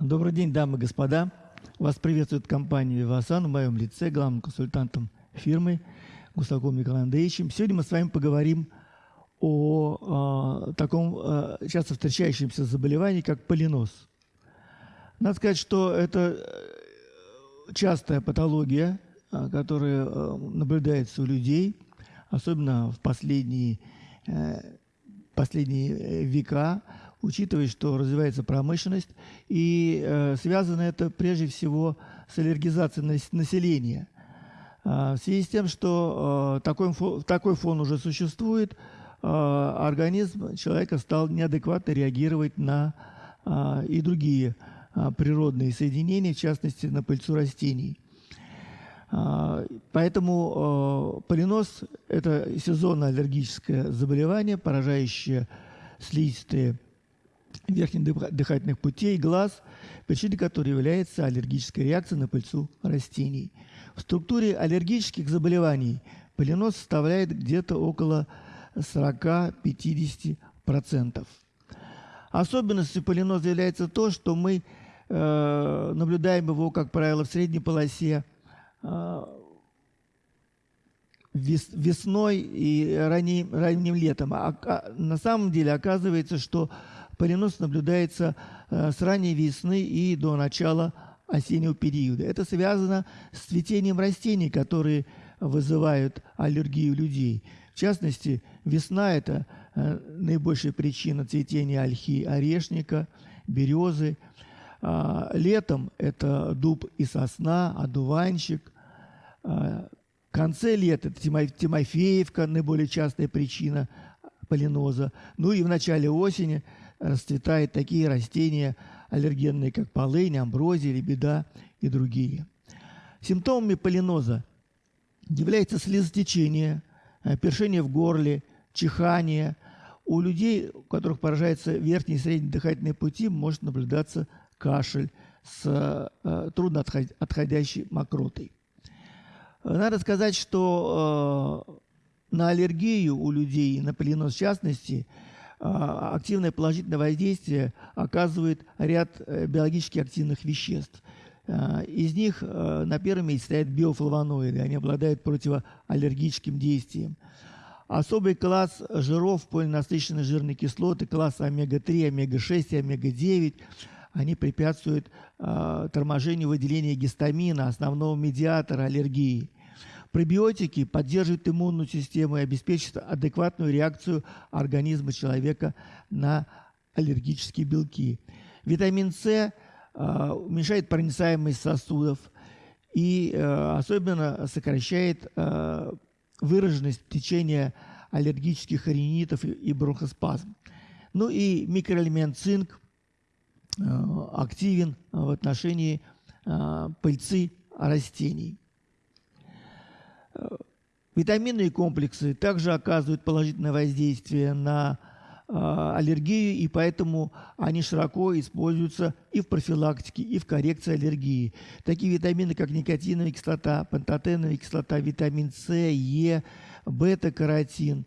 Добрый день, дамы и господа. Вас приветствует компания «Вивасан» в моем лице, главным консультантом фирмы Гусаком Николаем Андреевичем. Сегодня мы с вами поговорим о э, таком э, часто встречающемся заболевании, как полинос. Надо сказать, что это частая патология, которая наблюдается у людей, особенно в последние, э, последние века, учитывая, что развивается промышленность, и э, связано это прежде всего с аллергизацией населения. А, в связи с тем, что э, такой, такой фон уже существует, э, организм человека стал неадекватно реагировать на э, и другие э, природные соединения, в частности, на пыльцу растений. Поэтому э, полинос – это сезонное аллергическое заболевание, поражающее слизистые верхних дыхательных путей, глаз, причиной которой является аллергическая реакция на пыльцу растений. В структуре аллергических заболеваний полинос составляет где-то около 40-50%. Особенностью полиноза является то, что мы э, наблюдаем его, как правило, в средней полосе э, весной и ранним, ранним летом. А, а на самом деле оказывается, что Полинос наблюдается э, с ранней весны и до начала осеннего периода. Это связано с цветением растений, которые вызывают аллергию людей. В частности, весна – это э, наибольшая причина цветения ольхи орешника, березы. А, летом это дуб и сосна, одуванчик. А, в конце лета это Тимофеевка, наиболее частая причина полиноза. Ну и в начале осени – расцветают такие растения аллергенные, как полынь, амброзия, лебеда и другие. Симптомами полиноза является слезотечение, э, першение в горле, чихание. У людей, у которых поражаются верхние и средние дыхательные пути, может наблюдаться кашель с э, трудно отходящей мокротой. Надо сказать, что э, на аллергию у людей, на полинос в частности – активное положительное воздействие оказывает ряд э, биологически активных веществ. А, из них э, на первом месте стоят биофлавоноиды. Они обладают противоаллергическим действием. Особый класс жиров, полинасыщенные жирные кислоты, класс омега-3, омега-6 и омега-9, они препятствуют э, торможению выделения гистамина, основного медиатора аллергии. Пробиотики поддерживают иммунную систему и обеспечивают адекватную реакцию организма человека на аллергические белки. Витамин С э, уменьшает проницаемость сосудов и э, особенно сокращает э, выраженность течения аллергических ринитов и бронхоспазм. Ну и микроэлемент цинк активен в отношении пыльцы растений. Витаминные комплексы также оказывают положительное воздействие на э, аллергию, и поэтому они широко используются и в профилактике, и в коррекции аллергии. Такие витамины, как никотиновая кислота, пантотеновая кислота, витамин С, Е, бета-каротин.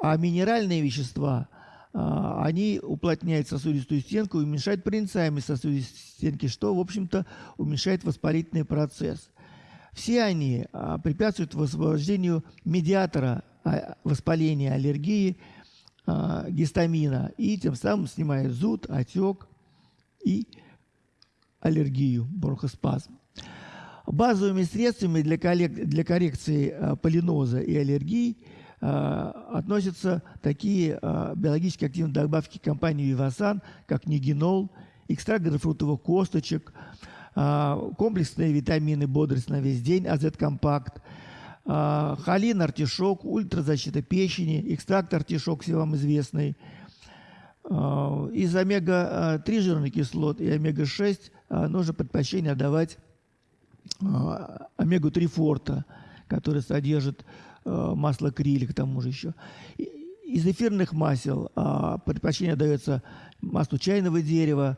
А минеральные вещества э, они уплотняют сосудистую стенку и уменьшают проницаемость сосудистой стенки, что, в общем-то, уменьшает воспалительный процесс. Все они а, препятствуют высвобождению медиатора а, воспаления, аллергии, а, гистамина, и тем самым снимают зуд, отек и аллергию, бронхоспазм. Базовыми средствами для, для коррекции полиноза и аллергии относятся такие биологически активные добавки компании Вивасан, как нигенол, экстракт грейпфрутовых косточек, комплексные витамины «Бодрость на весь день», «Азет-компакт», а, холин, артишок, ультразащита печени, экстракт артишок, все вам известный. А, из омега-3 жирных кислот и омега-6 нужно предпочтение отдавать омегу-3 форта, который содержит масло крили, к тому же еще. Из эфирных масел предпочтение дается маслу чайного дерева,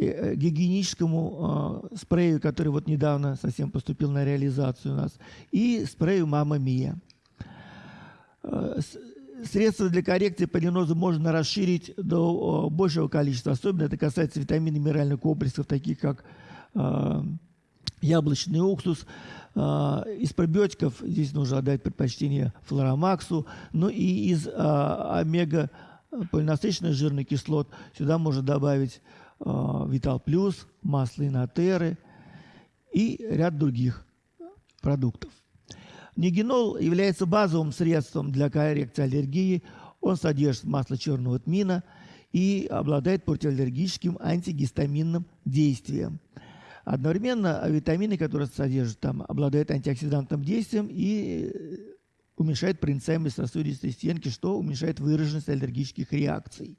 гигиеническому э, спрею, который вот недавно совсем поступил на реализацию у нас, и спрею «Мама Мия». Э, Средства для коррекции полиноза можно расширить до большего количества. Особенно это касается витаминов и минеральных комплексов, таких как э, яблочный уксус. Э, из пробиотиков здесь нужно отдать предпочтение флоромаксу. Ну и из э, омега полинасыщенных жирных кислот сюда можно добавить Витал Плюс, масло инотеры и ряд других продуктов. Нигенол является базовым средством для коррекции аллергии. Он содержит масло черного тмина и обладает противоаллергическим антигистаминным действием. Одновременно витамины, которые содержат там, обладают антиоксидантным действием и уменьшает проницаемость сосудистой стенки, что уменьшает выраженность аллергических реакций.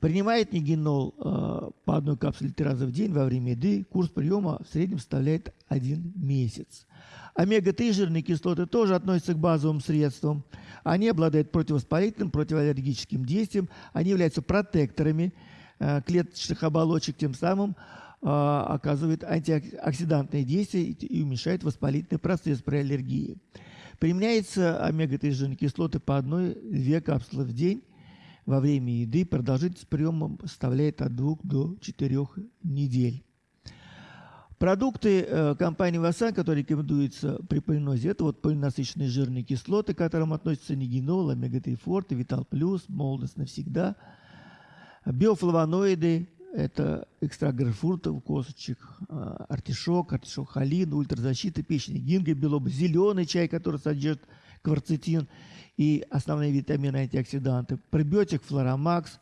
Принимает нигенол э, по одной капсуле три раза в день во время еды. Курс приема в среднем составляет один месяц. Омега-3 жирные кислоты тоже относятся к базовым средствам. Они обладают противовоспалительным, противоаллергическим действием. Они являются протекторами э, клеточных оболочек, тем самым э, оказывают антиоксидантные действия и уменьшают воспалительный процесс при аллергии. Применяется омега-3 жирные кислоты по одной-две капсулы в день во время еды. Продолжительность приема составляет от 2 до 4 недель. Продукты э, компании Васан, которые рекомендуются при полинозе, это вот полинасыщенные жирные кислоты, к которым относятся нигенол, омега-3 форте, витал плюс, молодость навсегда. Биофлавоноиды, это экстракт грейпфрутов, косточек, э, артишок, артишок холин, ультразащита печени, гинго, белоба, зеленый чай, который содержит кварцетин и основные витамины антиоксиданты, пробиотик флоромакс,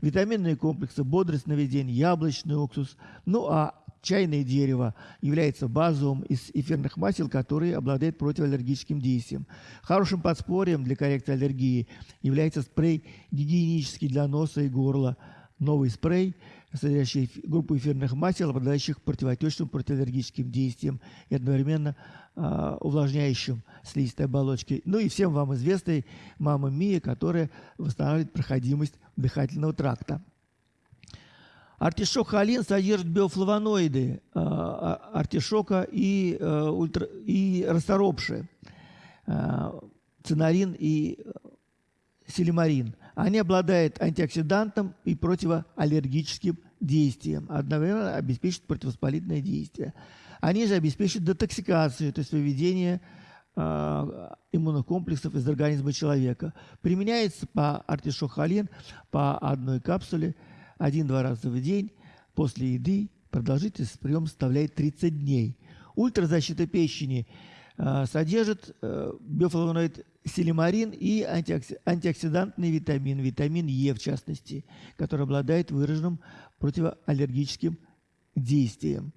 витаминные комплексы, бодрость, наведение, яблочный уксус. Ну а чайное дерево является базовым из эфирных масел, которые обладают противоаллергическим действием. Хорошим подспорьем для коррекции аллергии является спрей гигиенический для носа и горла. Новый спрей, содержащий группу эфирных масел, обладающих противоотечным противоаллергическим действием и одновременно увлажняющим слизистой оболочки. Ну и всем вам известной мама Мия, которая восстанавливает проходимость дыхательного тракта. Артишок холин содержит биофлавоноиды э, артишока и, ультра, и расторопши, цинарин и силимарин. Они обладают антиоксидантом и противоаллергическим действием, одновременно обеспечивают противовоспалительное действие. Они же обеспечивают детоксикацию, то есть выведение э, иммунных комплексов из организма человека. Применяется по артишок-холин по одной капсуле – один-два раза в день после еды. Продолжительность приема составляет 30 дней. Ультразащита печени э, содержит э, биофлавоноид селимарин и антиоксидантный витамин, витамин Е в частности, который обладает выраженным противоаллергическим действием.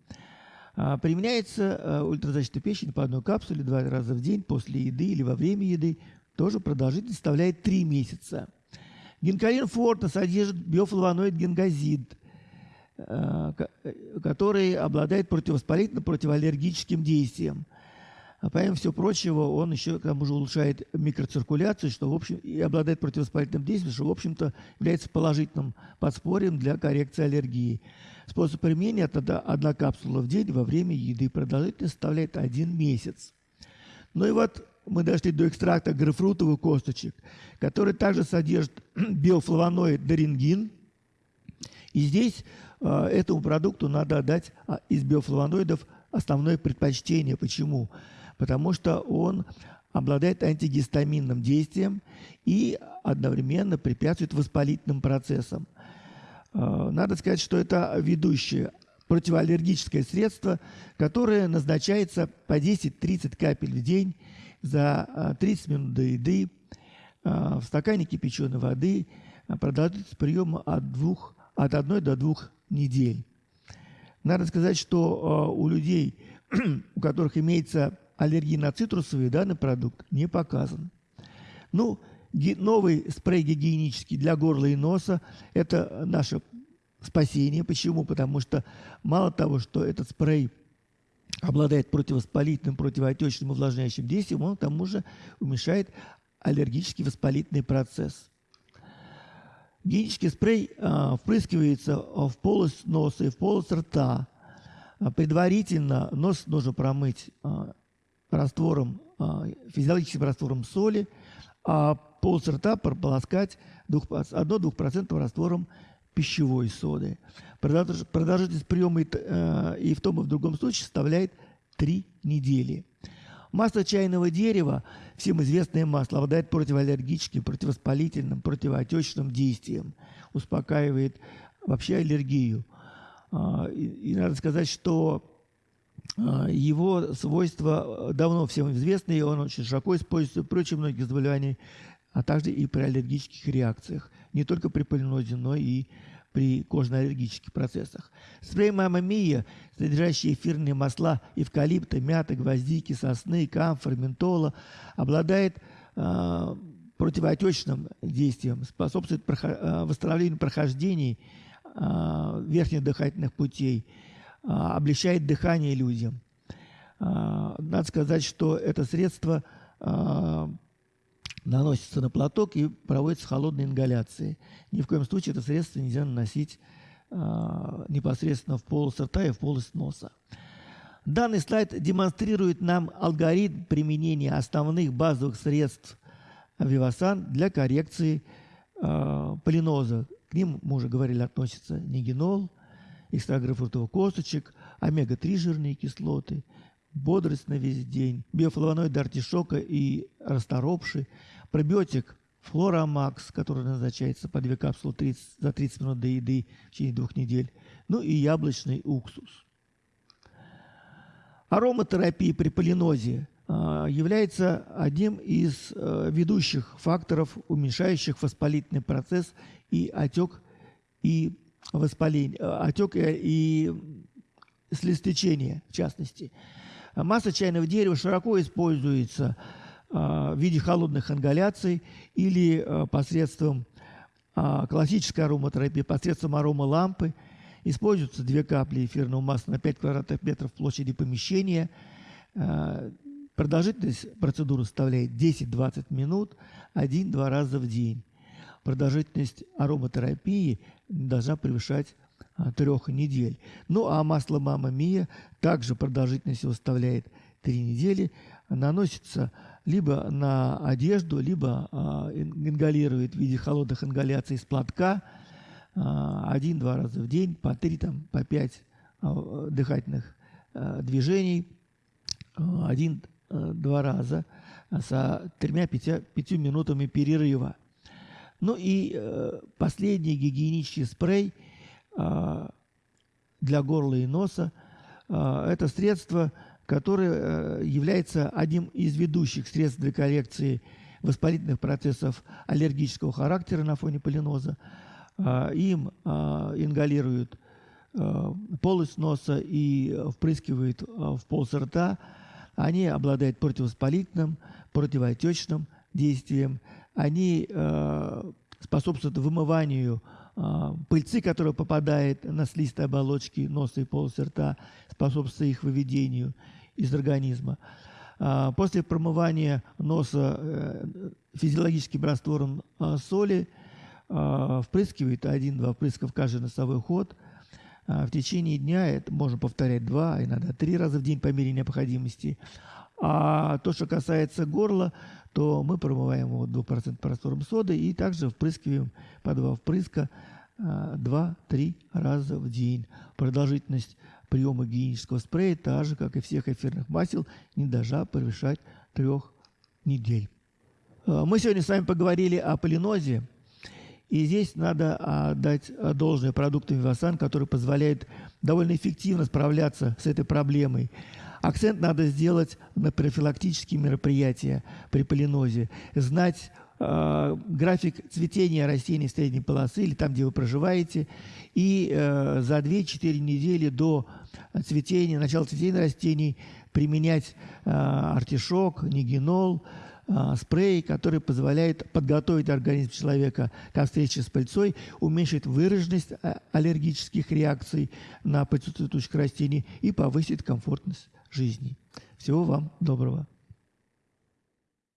А, применяется э, ультразащита печени по одной капсуле два раза в день после еды или во время еды. Тоже продолжительность составляет 3 месяца. Гинкалин форта содержит биофлавоноид генгазид, э, который обладает противовоспалительным, противоаллергическим действием. А помимо всего прочего, он еще к тому же улучшает микроциркуляцию, что в общем и обладает противовоспалительным действием, что в общем-то является положительным подспорьем для коррекции аллергии. Способ применения – это одна капсула в день во время еды. Продолжительность составляет один месяц. Ну и вот мы дошли до экстракта грейпфрутовых косточек, который также содержит биофлавоноид дорингин. И здесь э, этому продукту надо отдать а, из биофлавоноидов основное предпочтение. Почему? Потому что он обладает антигистаминным действием и одновременно препятствует воспалительным процессам. Э, надо сказать, что это ведущее противоаллергическое средство, которое назначается по 10-30 капель в день за 30 а, минут до еды а, в стакане кипяченой воды продолжительность приема от, двух, от одной до двух недель. Надо сказать, что у людей, у которых имеется аллергия на цитрусовый, данный продукт не показан. Ну, новый спрей гигиенический для горла и носа – это наше спасение. Почему? Потому что мало того, что этот спрей – обладает противовоспалительным, противоотечным, увлажняющим действием, он к тому же уменьшает аллергический воспалительный процесс. Гигиенический спрей а, впрыскивается в полость носа и в полость рта. А, предварительно нос нужно промыть а, раствором, а, физиологическим раствором соли, а пол рта прополоскать 1-2% раствором пищевой соды. Продолжительность приема э, и в том и в другом случае составляет 3 недели. Масло чайного дерева, всем известное масло, обладает противоаллергическим, противовоспалительным, противоотечным действием, успокаивает вообще аллергию. А, и, надо сказать, что а, его свойства давно всем известны, и он очень широко используется при очень многих заболеваниях, а также и при аллергических реакциях, не только при полинозе, но и при кожно-аллергических процессах. Спрей «Мама Мия», содержащий эфирные масла эвкалипта, мяты, гвоздики, сосны, камфор, ментола, обладает э, противоотечным действием, способствует проход, э, восстановлению прохождений э, верхних дыхательных путей, э, облегчает дыхание людям. Э, надо сказать, что это средство э, наносится на платок и проводится холодной ингаляцией. Ни в коем случае это средство нельзя наносить э, непосредственно в полость рта и в полость носа. Данный слайд демонстрирует нам алгоритм применения основных базовых средств Вивасан для коррекции э, полиноза. К ним, мы уже говорили, относятся нигенол, фруктовых косточек, омега-3 жирные кислоты, бодрость на весь день, биофлавоноид артишока и расторопши, пробиотик Флорамакс, который назначается по две капсулы 30, за 30 минут до еды в течение двух недель, ну и яблочный уксус. Ароматерапия при полинозе а, является одним из а, ведущих факторов, уменьшающих воспалительный процесс и отек и воспаление, а, отек и, и слезотечение, в частности. Масса чайного дерева широко используется в виде холодных ингаляций или посредством классической ароматерапии, посредством аромалампы. Используются две капли эфирного масла на 5 квадратных метров площади помещения. Продолжительность процедуры составляет 10-20 минут, один-два раза в день. Продолжительность ароматерапии должна превышать трех недель. Ну а масло Мама Мия также продолжительность его составляет 3 недели. Наносится либо на одежду, либо а, ингалирует в виде холодных ингаляций из платка а, один-два раза в день, по три, там, по пять а, дыхательных а, движений, а, один-два раза с тремя-пятью минутами перерыва. Ну и э, последний гигиенический спрей – а, для горла и носа. А, это средство, которое э, является одним из ведущих средств для коррекции воспалительных процессов аллергического характера на фоне полиноза. Им ингалируют э, полость носа и впрыскивают в полость рта. Они обладают противовоспалительным, противоотечным действием. Они э, способствуют вымыванию пыльцы, которая попадает на слизистые оболочки носа и полости рта, способствует их выведению из организма. А, после промывания носа э, физиологическим раствором а, соли впрыскивает один-два впрыска в каждый носовой ход. В течение дня это можно повторять два, иногда три раза в день по мере необходимости. А то, что касается горла, то мы промываем его 2% раствором соды и также впрыскиваем по два впрыска 2-3 а, раза в день. Продолжительность приема гигиенического спрея, та же, как и всех эфирных масел, не должна превышать трех недель. А, мы сегодня с вами поговорили о полинозе, и здесь надо отдать должное продуктам Вивасан, которые позволяют довольно эффективно справляться с этой проблемой. Акцент надо сделать на профилактические мероприятия при полинозе, знать э, график цветения растений средней полосы или там, где вы проживаете, и э, за 2-4 недели до цветения, начала цветения растений применять э, артишок, нигенол, э, спрей, который позволяет подготовить организм человека к встрече с пыльцой, уменьшить выраженность э, аллергических реакций на пыльцу цветущих растений и повысить комфортность жизни. Всего вам доброго.